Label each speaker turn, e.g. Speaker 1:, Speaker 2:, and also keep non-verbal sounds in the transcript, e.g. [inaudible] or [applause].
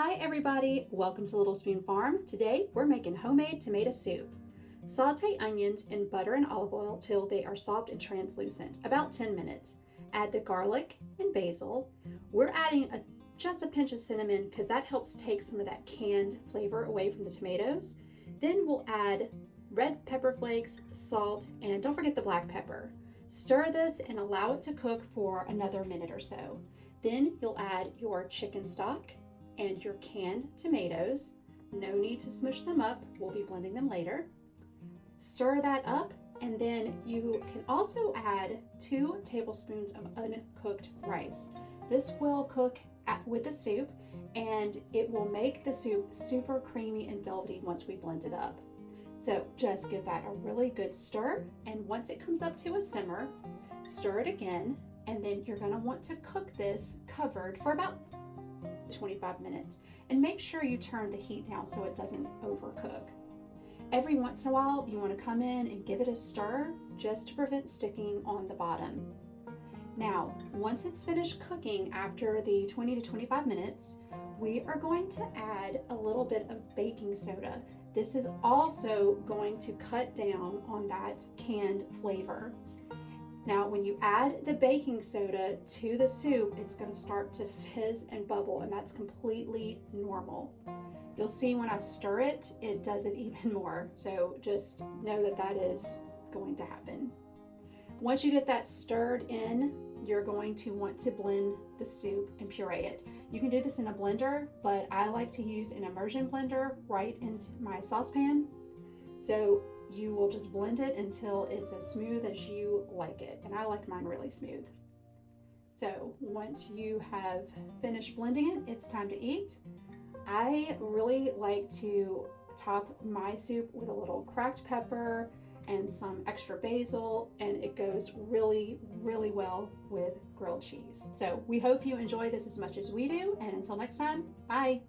Speaker 1: Hi everybody, welcome to Little Spoon Farm. Today we're making homemade tomato soup. Saute onions in butter and olive oil till they are soft and translucent, about 10 minutes. Add the garlic and basil. We're adding a, just a pinch of cinnamon because that helps take some of that canned flavor away from the tomatoes. Then we'll add red pepper flakes, salt, and don't forget the black pepper. Stir this and allow it to cook for another minute or so. Then you'll add your chicken stock and your canned tomatoes. No need to smush them up, we'll be blending them later. Stir that up and then you can also add two tablespoons of uncooked rice. This will cook at, with the soup and it will make the soup super creamy and velvety once we blend it up. So just give that a really good stir and once it comes up to a simmer, stir it again and then you're gonna want to cook this covered for about 25 minutes and make sure you turn the heat down so it doesn't overcook. Every once in a while you want to come in and give it a stir just to prevent sticking on the bottom. Now, once it's finished cooking after the 20 to 25 minutes, we are going to add a little bit of baking soda. This is also going to cut down on that canned flavor. Now, when you add the baking soda to the soup, it's going to start to fizz and bubble, and that's completely normal. You'll see when I stir it, it does it [laughs] even more. So just know that that is going to happen. Once you get that stirred in, you're going to want to blend the soup and puree it. You can do this in a blender, but I like to use an immersion blender right into my saucepan. So you will just blend it until it's as smooth as you like it. And I like mine really smooth. So once you have finished blending it, it's time to eat. I really like to top my soup with a little cracked pepper and some extra basil and it goes really really well with grilled cheese. So we hope you enjoy this as much as we do and until next time, bye!